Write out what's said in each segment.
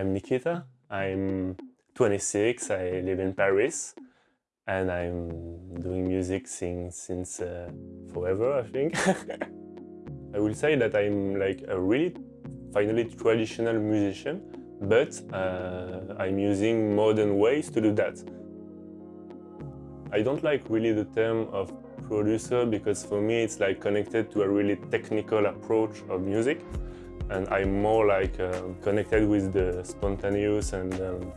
I'm Nikita. I'm 26. I live in Paris and I'm doing music since, since uh, forever, I think. I will say that I'm like a really finally traditional musician, but uh, I'm using modern ways to do that. I don't like really the term of producer because for me it's like connected to a really technical approach of music and I'm more like uh, connected with the spontaneous and um,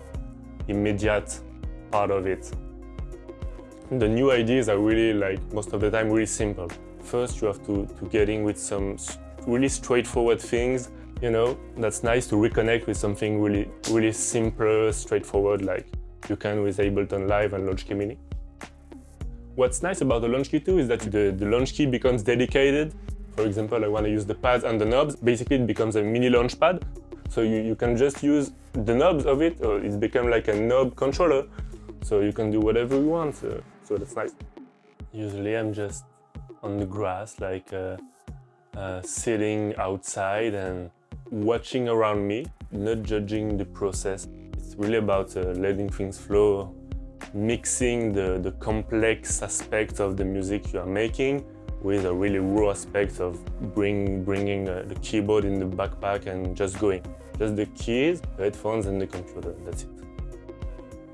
immediate part of it. The new ideas are really like most of the time really simple. First you have to, to get in with some really straightforward things you know, that's nice to reconnect with something really, really simple, straightforward, like you can with Ableton Live and Launchkey Mini. What's nice about the Launchkey 2 is that the, the launch key becomes dedicated. For example, I want to use the pads and the knobs. Basically, it becomes a mini launch pad. So you, you can just use the knobs of it, it's become like a knob controller. So you can do whatever you want, so, so that's nice. Usually I'm just on the grass, like uh, uh, sitting outside and watching around me, not judging the process. It's really about uh, letting things flow, mixing the, the complex aspects of the music you are making with a really raw aspect of bring, bringing uh, the keyboard in the backpack and just going. Just the keys, the headphones and the computer, that's it.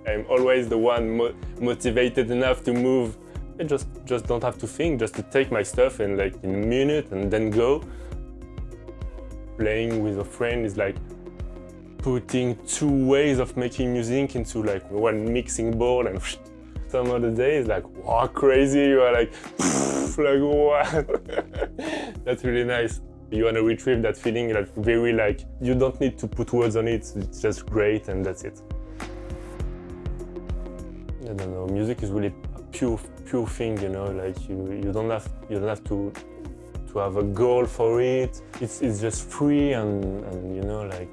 I'm always the one mo motivated enough to move. I just, just don't have to think, just to take my stuff and like in a minute and then go playing with a friend is like putting two ways of making music into like one mixing board and some other days like wow crazy you are like like what that's really nice you want to retrieve that feeling like very like you don't need to put words on it it's just great and that's it I don't know music is really a pure pure thing you know like you you don't have you don't have to to have a goal for it. It's, it's just free and, and, you know, like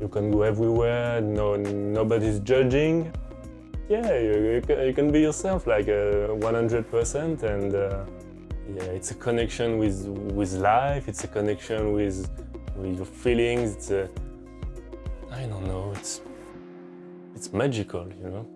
you can go everywhere, no, nobody's judging. Yeah, you, you, can, be yourself like 100% uh, and uh, yeah, it's a connection with, with life, it's a connection with, with your feelings, it's a, I don't know, it's, it's magical, you know.